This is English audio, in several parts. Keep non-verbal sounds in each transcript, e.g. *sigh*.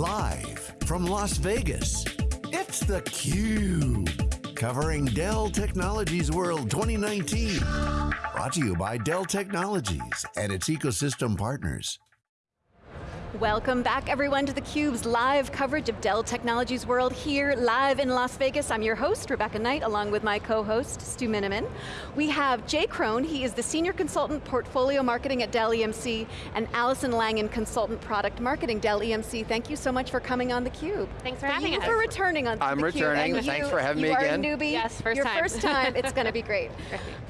Live from Las Vegas, it's theCUBE. Covering Dell Technologies World 2019. Brought to you by Dell Technologies and its ecosystem partners. Welcome back everyone to theCUBE's live coverage of Dell Technologies World here live in Las Vegas. I'm your host, Rebecca Knight, along with my co-host, Stu Miniman. We have Jay Crone, he is the Senior Consultant Portfolio Marketing at Dell EMC, and Allison Langen, Consultant Product Marketing, Dell EMC. Thank you so much for coming on theCUBE. Thanks for having us. us. for returning on I'm theCUBE. returning, and thanks you, for having you me are again. a newbie. Yes, first Your time. first time, it's going to be *laughs* great.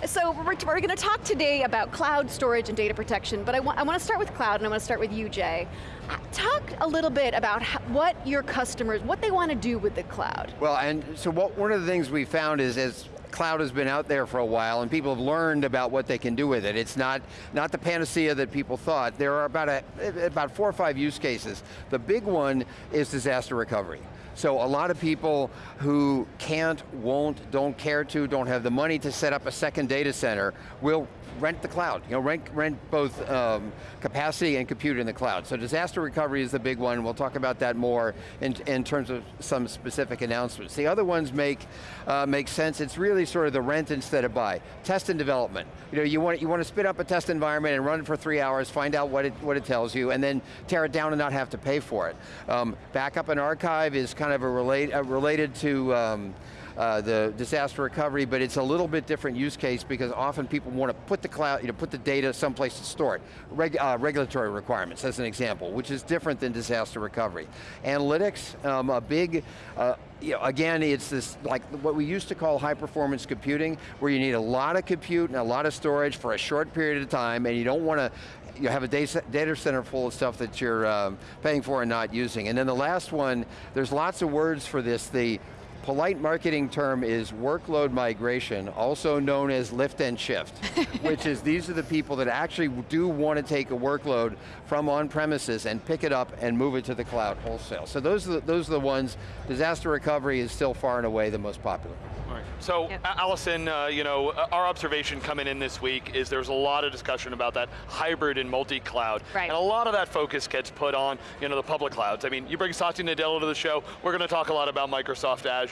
So we're, we're going to talk today about cloud storage and data protection, but I, wa I want to start with cloud and I want to start with you, Jay. Uh, Talk a little bit about what your customers, what they want to do with the cloud. Well, and so what, one of the things we found is as cloud has been out there for a while and people have learned about what they can do with it. It's not, not the panacea that people thought. There are about, a, about four or five use cases. The big one is disaster recovery. So a lot of people who can't, won't, don't care to, don't have the money to set up a second data center will rent the cloud. You know, rent, rent both um, capacity and compute in the cloud. So disaster recovery is the big one. We'll talk about that more in, in terms of some specific announcements. The other ones make, uh, make sense. It's really sort of the rent instead of buy. Test and development. You know, you want, you want to spin up a test environment and run it for three hours, find out what it, what it tells you, and then tear it down and not have to pay for it. Um, backup and archive is kind of a relate, uh, related to um, uh, the disaster recovery, but it's a little bit different use case because often people want to put the cloud, you know, put the data someplace to store it. Reg, uh, regulatory requirements, as an example, which is different than disaster recovery. Analytics, um, a big, uh, you know, again, it's this, like what we used to call high performance computing, where you need a lot of compute and a lot of storage for a short period of time, and you don't want to you have a data center full of stuff that you're um, paying for and not using. And then the last one, there's lots of words for this, the polite marketing term is workload migration, also known as lift and shift, *laughs* which is these are the people that actually do want to take a workload from on-premises and pick it up and move it to the cloud wholesale. So those are, the, those are the ones, disaster recovery is still far and away the most popular. Right. So, Yep. Allison, uh, you know, uh, our observation coming in this week is there's a lot of discussion about that hybrid and multi-cloud. Right. And a lot of that focus gets put on, you know, the public clouds. I mean, you bring Satya Nadella to the show, we're going to talk a lot about Microsoft Azure.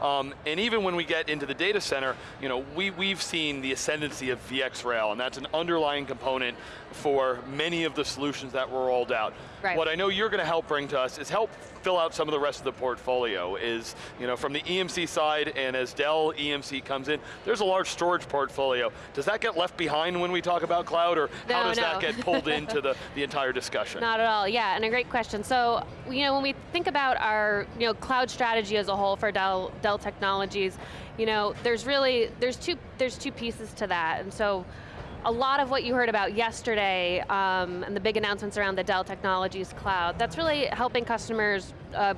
Um, and even when we get into the data center, you know, we, we've seen the ascendancy of VxRail, and that's an underlying component for many of the solutions that were rolled out. Right. What I know you're going to help bring to us is help fill out some of the rest of the portfolio is, you know, from the EMC side and as Dell EMC comes in, there's a large storage portfolio. Does that get left behind when we talk about cloud or how No, does that get pulled *laughs* into the, the entire discussion? Not at all, yeah, and a great question. So, you know, when we think about our, you know, cloud strategy as a whole for Dell, Dell Technologies, you know, there's really, there's two, there's two pieces to that, and so, a lot of what you heard about yesterday um, and the big announcements around the Dell Technologies Cloud, that's really helping customers uh,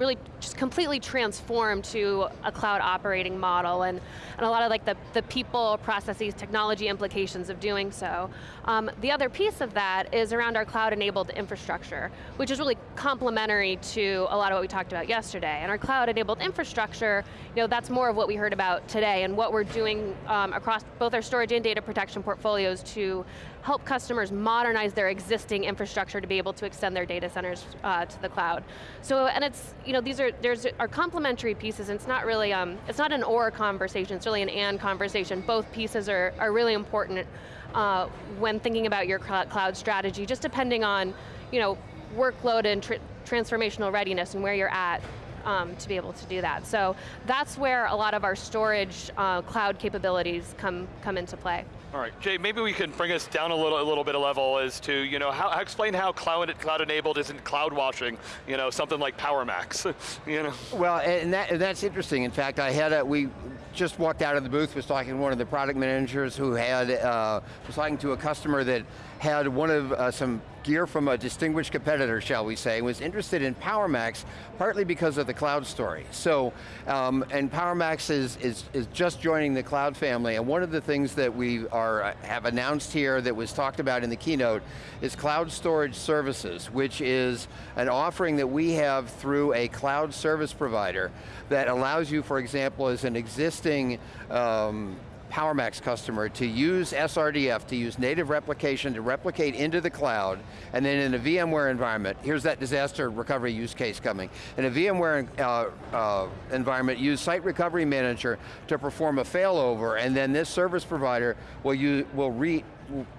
really just completely transform to a cloud operating model and, and a lot of like the, the people, processes, technology implications of doing so. Um, the other piece of that is around our cloud enabled infrastructure, which is really complementary to a lot of what we talked about yesterday. And our cloud enabled infrastructure, you know, that's more of what we heard about today and what we're doing um, across both our storage and data protection portfolios to help customers modernize their existing infrastructure to be able to extend their data centers uh, to the cloud. So, and it's, you know, these are, there's, are complementary pieces and it's not really, um, it's not an or conversation, it's really an and conversation. Both pieces are, are really important uh, when thinking about your cloud strategy, just depending on, you know, workload and tr transformational readiness and where you're at um, to be able to do that. So that's where a lot of our storage uh, cloud capabilities come, come into play. All right, Jay, maybe we can bring us down a little, a little bit of level as to, you know, how, explain how cloud, cloud enabled isn't cloud washing, you know, something like PowerMax, *laughs* you know? Well, and, that, and that's interesting. In fact, I had a, we just walked out of the booth, was talking to one of the product managers who had, uh, was talking to a customer that had one of uh, some gear from a distinguished competitor, shall we say, was interested in PowerMax, partly because of the cloud story. So, um, and PowerMax is, is, is just joining the cloud family, and one of the things that we are, have announced here that was talked about in the keynote is cloud storage services, which is an offering that we have through a cloud service provider that allows you, for example, as an existing um, PowerMax customer to use SRDF, to use native replication to replicate into the cloud, and then in a VMware environment, here's that disaster recovery use case coming. In a VMware uh, uh, environment, use Site Recovery Manager to perform a failover, and then this service provider will, use, will re,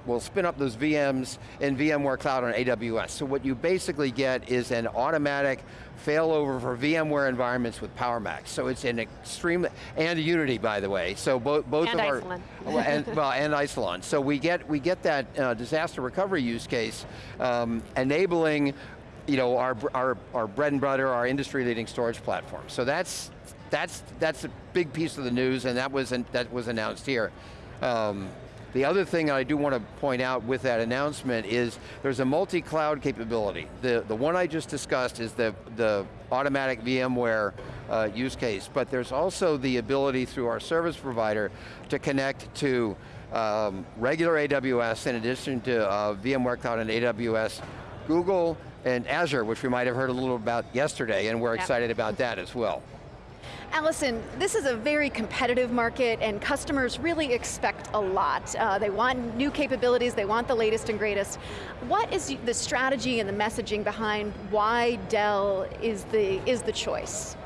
will spin up those VMs in VMware Cloud on AWS. So what you basically get is an automatic failover for VMware environments with PowerMax. So it's an extreme, and Unity by the way. So both, both and of Isilon. *laughs* our, and, well, and Isilon. So we get, we get that uh, disaster recovery use case um, enabling you know, our, our, our bread and butter, our industry leading storage platform. So that's, that's, that's a big piece of the news and that was, that was announced here. Um, the other thing I do want to point out with that announcement is there's a multi-cloud capability. The, the one I just discussed is the, the automatic VMware uh, use case, but there's also the ability through our service provider to connect to um, regular AWS in addition to uh, VMware Cloud and AWS, Google, and Azure, which we might have heard a little about yesterday, and we're excited about that as well. Allison, this is a very competitive market and customers really expect a lot. Uh, they want new capabilities, they want the latest and greatest. What is the strategy and the messaging behind why Dell is the, is the choice?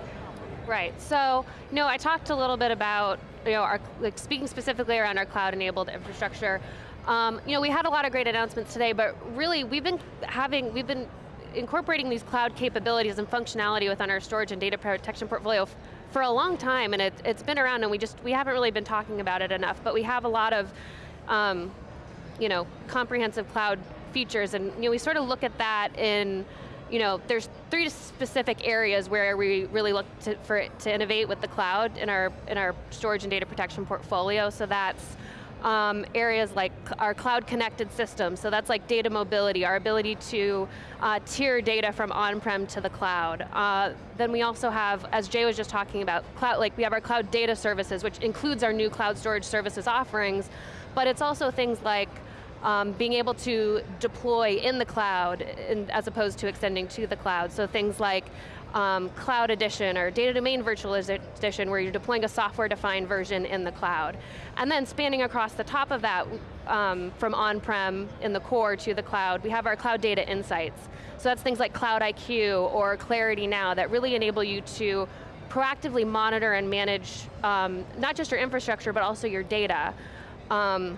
Right, so, you know, I talked a little bit about, you know, our, like speaking specifically around our cloud-enabled infrastructure. Um, you know, we had a lot of great announcements today, but really we've been having, we've been incorporating these cloud capabilities and functionality within our storage and data protection portfolio for a long time, and it, has been around, and we just we haven't really been talking about it enough. But we have a lot of, um, you know, comprehensive cloud features, and you know, we sort of look at that in, you know, there's three specific areas where we really look to, for it to innovate with the cloud in our in our storage and data protection portfolio. So that's um, areas like our cloud connected systems, so that's like data mobility, our ability to uh, tier data from on-prem to the cloud. Uh, then we also have, as Jay was just talking about, cloud, like we have our cloud data services, which includes our new cloud storage services offerings, but it's also things like um, being able to deploy in the cloud in, as opposed to extending to the cloud. So things like um, Cloud Edition or Data Domain Virtualization where you're deploying a software-defined version in the cloud. And then spanning across the top of that, um, from on-prem in the core to the cloud, we have our Cloud Data Insights. So that's things like CloudIQ or ClarityNow that really enable you to proactively monitor and manage um, not just your infrastructure, but also your data. Um,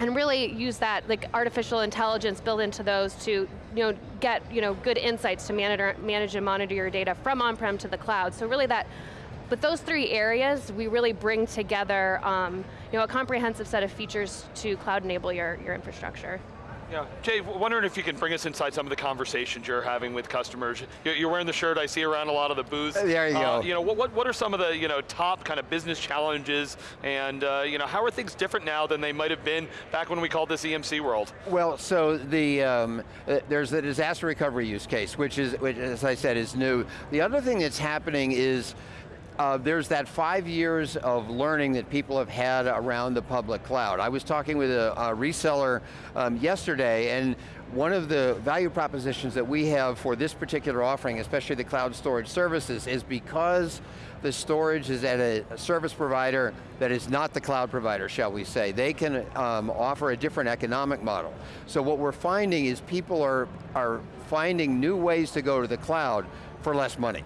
and really use that like artificial intelligence built into those to you know, get you know, good insights to manage, manage and monitor your data from on-prem to the cloud. So really that, but those three areas, we really bring together um, you know, a comprehensive set of features to cloud enable your, your infrastructure. Yeah, Jay, wondering if you can bring us inside some of the conversations you're having with customers. You're wearing the shirt I see around a lot of the booths. There you uh, go. You know, what, what are some of the you know top kind of business challenges, and uh, you know how are things different now than they might have been back when we called this EMC world? Well, so the um, uh, there's the disaster recovery use case, which is, which, as I said, is new. The other thing that's happening is uh, there's that five years of learning that people have had around the public cloud. I was talking with a, a reseller um, yesterday and one of the value propositions that we have for this particular offering, especially the cloud storage services, is because the storage is at a, service provider that is not the cloud provider, shall we say. They can um, offer a different economic model. So what we're finding is people are, are finding new ways to go to the cloud for less money.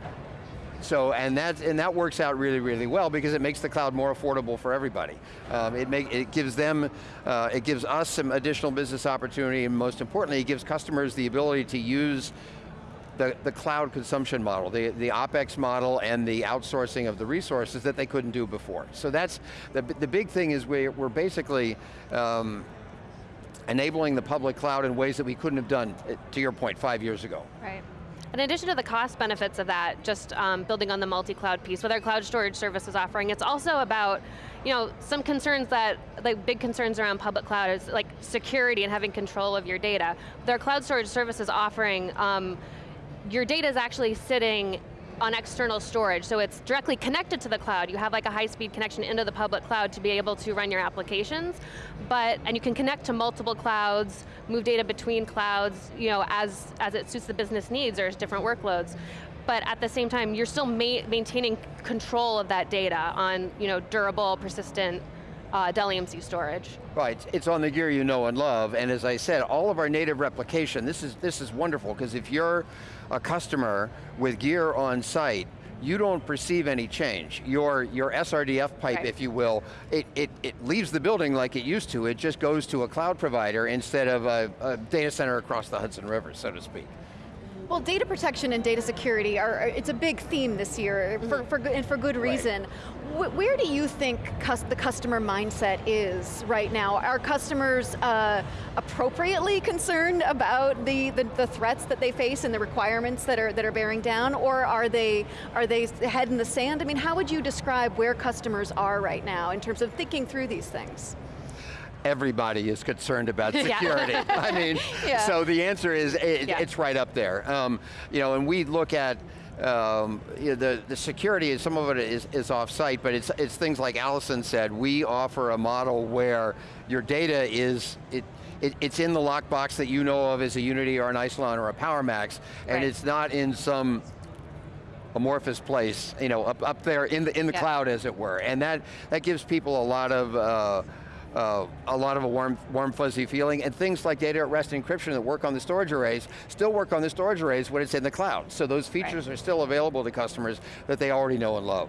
So, and that, and that works out really, really well because it makes the cloud more affordable for everybody. Um, it, make, it gives them, uh, it gives us some additional business opportunity and most importantly, it gives customers the ability to use the, the cloud consumption model, the, the OpEx model and the outsourcing of the resources that they couldn't do before. So that's, the, the big thing is we, we're basically um, enabling the public cloud in ways that we couldn't have done, to your point, five years ago. Right. In addition to the cost benefits of that, just um, building on the multi-cloud piece with our cloud storage services offering, it's also about you know, some concerns that, like big concerns around public cloud is like security and having control of your data. With our cloud storage services offering, um, your data is actually sitting on external storage, so it's directly connected to the cloud. You have like a high-speed connection into the public cloud to be able to run your applications, but, and you can connect to multiple clouds, move data between clouds, you know, as, as it suits the business needs or different workloads. But at the same time, you're still ma maintaining control of that data on you know, durable, persistent uh, Dell EMC storage. Right, it's on the gear you know and love, and as I said, all of our native replication, this is, this is wonderful, because if you're a customer with gear on site, you don't perceive any change. Your, your SRDF pipe, Right. if you will, it, it, it leaves the building like it used to, it just goes to a cloud provider instead of a, a data center across the Hudson River, so to speak. Well, data protection and data security are, it's a big theme this year, for, for, and for good reason. Wh- Where do you think the customer mindset is right now? Are customers uh, appropriately concerned about the, the, the threats that they face and the requirements that are, that are bearing down, or are they, are they head in the sand? I mean, how would you describe where customers are right now in terms of thinking through these things? Everybody is concerned about *laughs* Yeah. security. I mean, *laughs* Yeah. so the answer is it, Yeah. it's right up there. Um, you know, and we look at um, you know, the, the security, some of it is, is off-site, but it's, it's things like Allison said, we offer a model where your data is, it, it, it's in the lockbox that you know of as a Unity or an Isilon or a PowerMax, and Right. it's not in some amorphous place, you know, up, up there in the, in the cloud as it were. And that, that gives people a lot of, uh, uh, a lot of a warm, warm fuzzy feeling, and things like data at rest encryption that work on the storage arrays, still work on the storage arrays when it's in the cloud. So those features are still available to customers that they already know and love.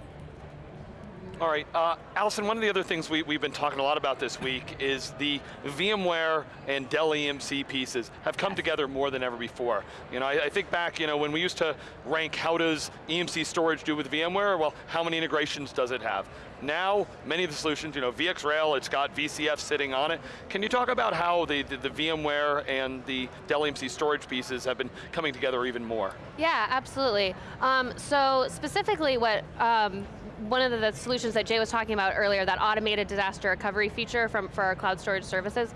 All right, uh, Allison, one of the other things we, we've been talking a lot about this week is the VMware and Dell EMC pieces have come together more than ever before. You know, I, I think back, you know, when we used to rank how does EMC storage do with VMware, well, how many integrations does it have? Now, many of the solutions, you know, VxRail, it's got VCF sitting on it. Can you talk about how the, the, the VMware and the Dell EMC storage pieces have been coming together even more? Yeah, absolutely. Um, so specifically what, um, one of the, solutions that Jay was talking about earlier, that automated disaster recovery feature from, for our cloud storage services,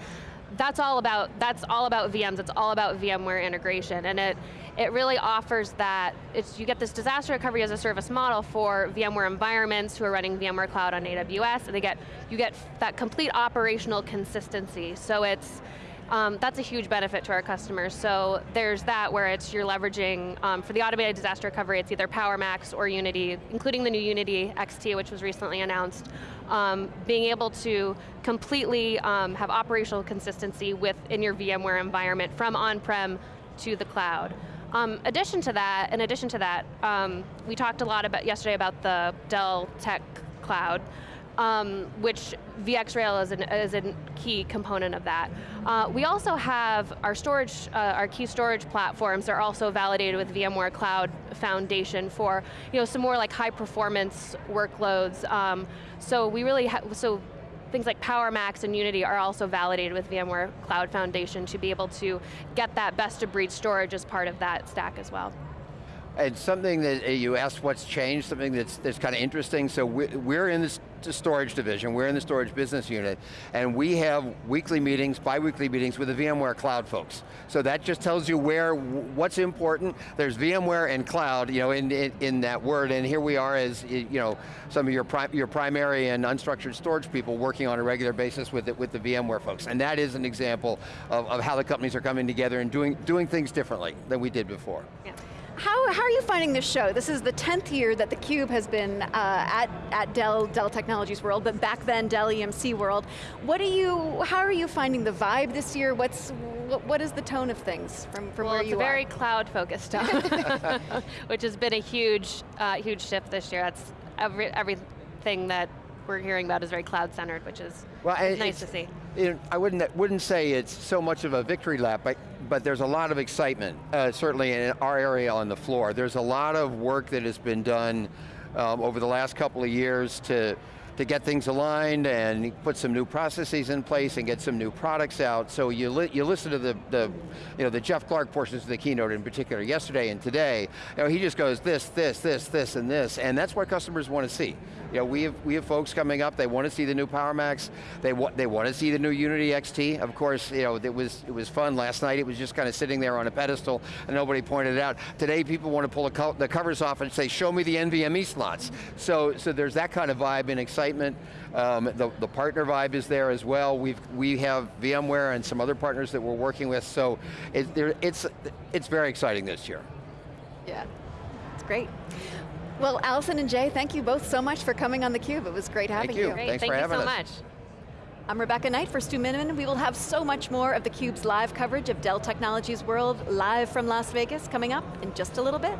that's all about, that's all about VMs, it's all about VMware integration, and it, it really offers that, it's, you get this disaster recovery as a service model for VMware environments who are running VMware Cloud on AWS, and they get, you get that complete operational consistency. So it's, um, that's a huge benefit to our customers. So there's that where it's you're leveraging, um, for the automated disaster recovery, it's either PowerMax or Unity, including the new Unity XT, which was recently announced. Um, being able to completely um, have operational consistency within your VMware environment from on-prem to the cloud. Um, addition to that, in addition to that, um, we talked a lot about yesterday about the Dell Tech Cloud um, which VxRail is, an, is a key component of that. Uh, we also have our storage, uh, our key storage platforms are also validated with VMware Cloud Foundation for you know, some more like high performance workloads. Um, so we really, so things like PowerMax and Unity are also validated with VMware Cloud Foundation to be able to get that best of breed storage as part of that stack as well. And something that uh, you asked what's changed, something that's, that's kind of interesting. So we- we're in this the storage division, we're in the storage business unit, and we have weekly meetings, bi-weekly meetings with the VMware cloud folks. So that just tells you where, what's important. There's VMware and cloud, you know, in, in, in that word, and here we are as, you know, some of your, pri your primary and unstructured storage people working on a regular basis with, it, with the VMware folks. And that is an example of, of how the companies are coming together and doing, doing things differently than we did before. Yeah. How, how are you finding this show? This is the 10th year that theCUBE has been uh, at, at Dell, Dell Technologies World, but back then Dell EMC World. What are you, how are you finding the vibe this year? What's, what, what is the tone of things from, from well, where it's you a very cloud focused tone, *laughs* which has been a huge, uh, huge shift this year. That's every, everything that we're hearing about is very cloud centered, which is Well, nice to see. It- I wouldn't, wouldn't say it's so much of a victory lap, but, but there's a lot of excitement, uh, certainly in our area on the floor. There's a lot of work that has been done um, over the last couple of years to, to get things aligned and put some new processes in place and get some new products out. So you, li you listen to the, the, you know, the Jeff Clarke portions of the keynote in particular, yesterday and today, you know, he just goes this, this, this, this, and this, and that's what customers want to see. You know, we have, we have folks coming up, they want to see the new PowerMax, they, wa they want to see the new Unity XT. Of course, you know, it was, it was fun last night, it was just kind of sitting there on a pedestal and nobody pointed it out. Today people want to pull the, co the covers off and say, show me the NVMe slots. So, so there's that kind of vibe and excitement. Um, the, the partner vibe is there as well. We've, we have VMware and some other partners that we're working with, so it, there, it's, it's very exciting this year. Yeah, it's great. Well, Allison and Jay, thank you both so much for coming on theCUBE. It was great having you. you. Great, Thanks thank for you having so us. much. I'm Rebecca Knight for Stu Miniman. We will have so much more of theCUBE's live coverage of Dell Technologies World live from Las Vegas coming up in just a little bit.